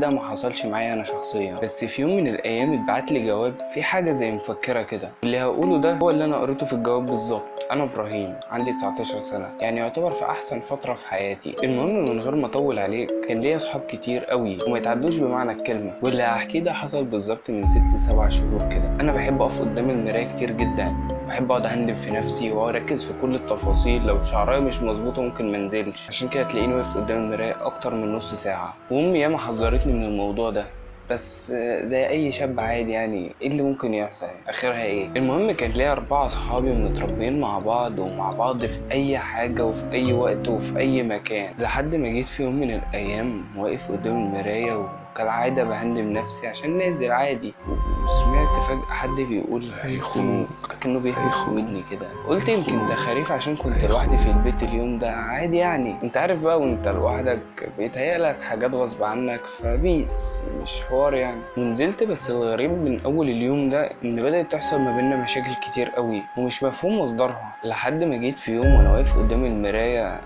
ده ما حصلش معايا أنا شخصيا. بس في يوم من الأيام اتبعت لي جواب في حاجة زي مفكرة كده. اللي هقوله ده هو اللي أنا قريته في الجواب بالظبط. أنا إبراهيم عندي 19 سنة. يعني يعتبر في أحسن فترة في حياتي. المهم من غير ما أطول عليك كان ليا أصحاب كتير قوي وما يتعدوش بمعنى الكلمة. واللي هحكيه ده حصل بالظبط من 6 7 شهور كده. أنا بحب أقف قدام المراية كتير جدا. بحب أقعد اهندم في نفسي واركز في كل التفاصيل. لو شعري مش مظبوطة ممكن ما انزلش. عشان كده تلاقيني واقف قدام المراية أكتر من نص ساعة. وامي ياما حذرتني من الموضوع ده. بس زي أي شاب عادي يعني إيه اللي ممكن يحصل؟ آخرها إيه؟ المهم كان ليا أربعة صحابي متربيين مع بعض ومع بعض في أي حاجة وفي أي وقت وفي أي مكان. لحد ما جيت في يوم من الأيام واقف قدام المراية وكالعاده بهندم نفسي عشان نازل عادي. وسمعت فجأة حد بيقول هيخونوك كأنه بيهيخ ودني كده. قلت يمكن ده خريف عشان كنت لوحدي في البيت اليوم ده. عادي يعني. انت عارف بقى وانت لوحدك بيتهيألك حاجات غصب عنك فبيس. مش حوار يعني. ونزلت بس الغريب من أول اليوم ده إن بدأت تحصل ما بيننا مشاكل كتير قوي ومش مفهوم مصدرها. لحد ما جيت في يوم وأنا واقف قدام المراية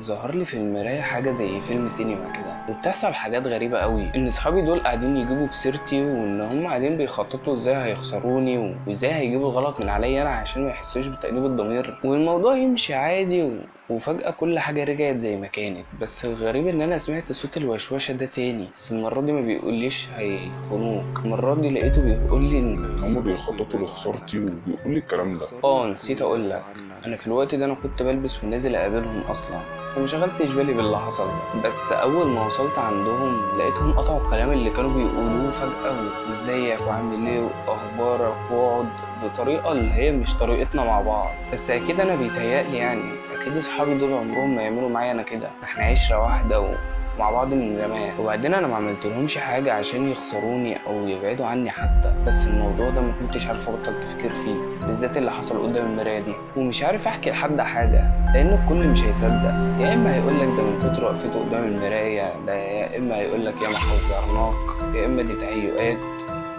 ظهر لي في المراية حاجة زي فيلم سينما كده. وبتحصل حاجات غريبة قوي. إن اصحابي دول قاعدين يجيبوا في سيرتي وإن هم قاعدين بيخططوا إزاي هيخسروني وإزاي هيجيبوا الغلط من عليا أنا عشان ما يحسوش بتأنيب الضمير. والموضوع يمشي عادي و... وفجأة كل حاجة رجعت زي ما كانت بس الغريب إن أنا سمعت صوت الوشوشة ده تاني. بس المرة دي ما بيقوليش هيخونوك. المرة دي لقيته بيقول لي إن هم بيخططوا لخسارتي وبيقول لي الكلام ده. آه نسيت أقول لك. أنا في الوقت ده أنا كنت بلبس ونازل أقابلهم أصلا. فما شغلتش بالي باللي حصل ده. بس أول ما وصلت عندهم لقيتهم قطعوا الكلام اللي كانوا بيقولوه فجأة. وإزيك؟ وعامل إيه؟ وأخبارك؟ واقعد بطريقة اللي هي مش طريقتنا مع بعض. بس أكيد أنا بيتهيألي يعني. أكيد اصحابي دول عمرهم ما يعملوا معايا أنا كده. إحنا عشرة واحدة و... مع بعض من زمان. وبعدين أنا ما عملتلهمش حاجة عشان يخسروني أو يبعدوا عني حتى. بس الموضوع ده ما كنتش عارف أبطل تفكير فيه بالذات اللي حصل قدام المراية دي. ومش عارف أحكي لحد حاجة لأن الكل مش هيصدق. يا إما هيقول لك ده من كتر وقفته قدام المراية ده يا إما هيقول لك يا ما حذرناك يا إما دي تهيؤات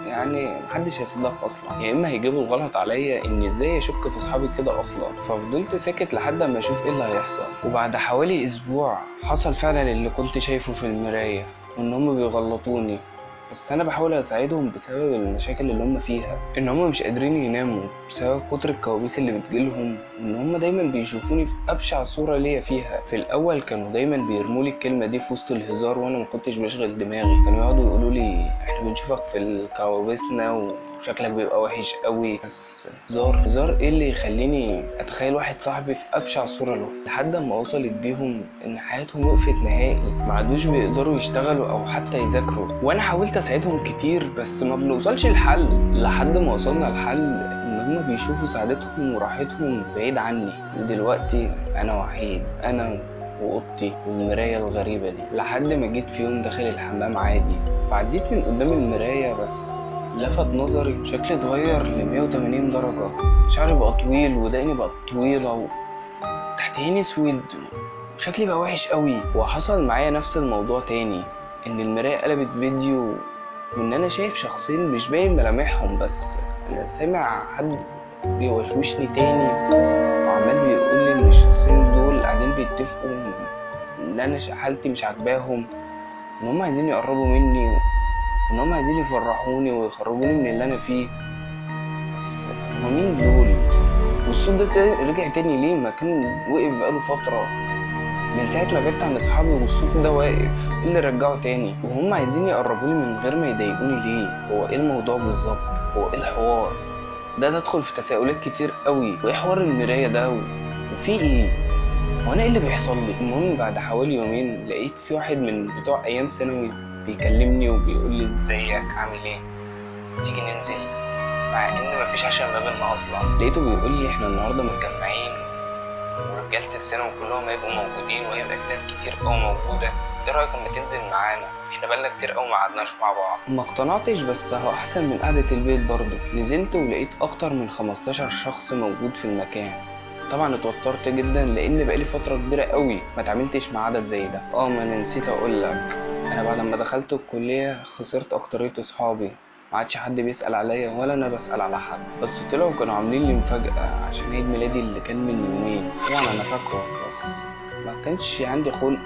يعني محدش هيصدقك أصلا. يا إما هيجيبوا الغلط عليا إني إزاي أشك في أصحابي كده أصلا. ففضلت ساكت لحد اما أشوف إيه اللي هيحصل. وبعد حوالي أسبوع حصل فعلا اللي كنت شايفه في المراية وإن هم بيغلطوني. بس أنا بحاول أساعدهم بسبب المشاكل اللي هم فيها. إن هم مش قادرين يناموا بسبب كتر الكوابيس اللي بتجيلهم. ان هم دايما بيشوفوني في أبشع صورة ليا فيها. في الأول كانوا دايما بيرموا لي الكلمة دي في وسط الهزار وأنا ما كنتش بشغل دماغي. كانوا يقعدوا يقولوا لي إحنا بنشوفك في الكوابيسنا وشكلك بيبقى وحش قوي. بس هزار هزار إيه اللي يخليني اتخيل واحد صاحبي في ابشع صورة له؟ لحد ما وصلت بيهم ان حياتهم وقفت نهائي. ما عادوش بيقدروا يشتغلوا أو حتى يذاكروا. وأنا حاولت اساعدهم كتير بس ما بنوصلش لحل. لحد ما وصلنا لحل ان هما بيشوفوا سعادتهم وراحتهم بعيد عني. ودلوقتي أنا وحيد أنا واوضتي والمراية الغريبة دي. لحد ما جيت في يوم داخل الحمام عادي فعديت من قدام المراية بس لفت نظري شكلي اتغير ل 180 درجة. شعري بقى طويل ودقني بقت طويلة وتحت عيني أسود. وشكلي بقى وحش قوي. وحصل معايا نفس الموضوع تاني إن المراية قلبت فيديو وإن أنا شايف شخصين مش باين ملامحهم بس أنا سامع حد بيوشوشني تاني وعمال بيقول لي إن الشخصين بيتفقوا. ان أنا حالتي مش عاجباهم. إن هم عايزين يقربوا مني إن هم عايزين يفرحوني ويخرجوني من اللي أنا فيه. بس هما مين دول؟ والصوت ده رجع تاني ليه؟ ما كان وقف بقاله فترة. من ساعة ما بعدت عن أصحابي والصوت ده واقف إيه اللي رجعه تاني؟ وهم عايزين يقربوني من غير ما يضايقوني ليه؟ هو إيه الموضوع بالظبط؟ هو إيه الحوار؟ ده تدخل في تساؤلات كتير قوي. وإيه حوار المراية ده. وفي إيه؟ هو أنا إيه اللي بيحصل لي؟ المهم بعد حوالي يومين لقيت في واحد من بتوع أيام ثانوي بيكلمني وبيقول لي إزيك؟ عامل إيه؟ تيجي ننزل. مع إن مفيش عشان ما بينا أصلا. لقيته بيقول لي إحنا النهارده متجمعين ورجالة الثانوي كلهم هيبقوا موجودين وهيبقى ناس كتير قوي موجودة. إيه رأيك اما تنزل معانا؟ إحنا بقالنا كتير قوي ما قعدناش مع بعض. ما اقتنعتش بس هو أحسن من قعدة البيت برضه. نزلت ولقيت أكتر من 15 شخص موجود في المكان. طبعا اتوترت جدا لأن بقالي فترة كبيرة قوي ما اتعاملتش مع عدد زي ده. آه ما أنا نسيت أقول لك. أنا بعد ما دخلت الكلية خسرت أكترية أصحابي. ما عادش حد بيسأل عليا ولا أنا بسأل على حد. بس طلعوا كانوا عاملين لي مفاجأة عشان عيد ميلادي اللي كان من يومين. طبعا أنا فاكره بس ما كانش عندي خلق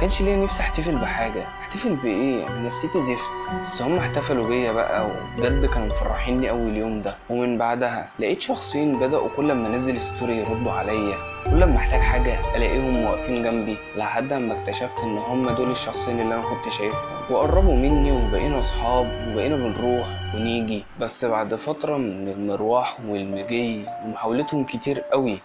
كانش ليا نفسي احتفل بحاجة. احتفل بإيه؟ أنا نفسيتي زفت. بس هم احتفلوا بيا بقى وبجد كانوا مفرحيني قوي اليوم ده. ومن بعدها لقيت شخصين بدأوا كل ما أنزل ستوري يردوا عليا. كل ما أحتاج حاجة ألاقيهم واقفين جنبي لحد ما اكتشفت إن هم دول الشخصين اللي أنا كنت شايفهم. وقربوا مني وبقينا أصحاب وبقينا بنروح ونيجي. بس بعد فترة من المروح والمجي ومحاولتهم كتير قوي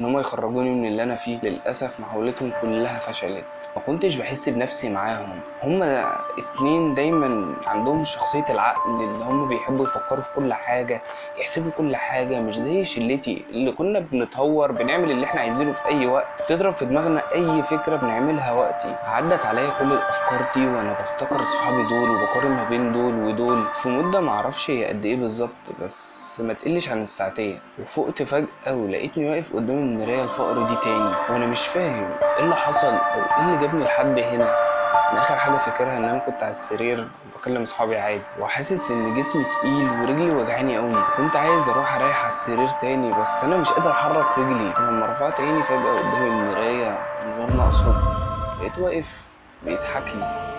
إن هم يخرجوني من اللي أنا فيه للأسف محاولتهم كلها فشلت ما كنتش بحس بنفسي معاهم. هما اتنين دايما عندهم شخصية العقل اللي هم بيحبوا يفكروا في كل حاجة يحسبوا كل حاجة مش زي شلتي اللي كنا بنتهور بنعمل اللي إحنا عايزينه في أي وقت. تضرب في دماغنا أي فكرة بنعملها وقتي. عدت عليا كل الأفكار دي وأنا بفتكر صحابي دول وبقارن ما بين دول ودول. في مدة معرفش هي قد إيه بالظبط بس ما تقلش عن الساعتين. وفقت فجأة ولقيتني واقف قدام المراية الفقر دي تاني. وأنا مش فاهم إيه اللي حصل أو إيه اللي جابني لحد هنا. أنا آخر حاجة فاكرها إن أنا كنت على السرير بكلم أصحابي عادي. وحاسس إن جسمي تقيل ورجلي وجعاني قوي كنت عايز أروح أريح على السرير تاني بس أنا مش قادر أحرك رجلي. لما رفعت عيني فجأة قدام المرايه من غير ما أقصد لقيت واقف بيضحك لي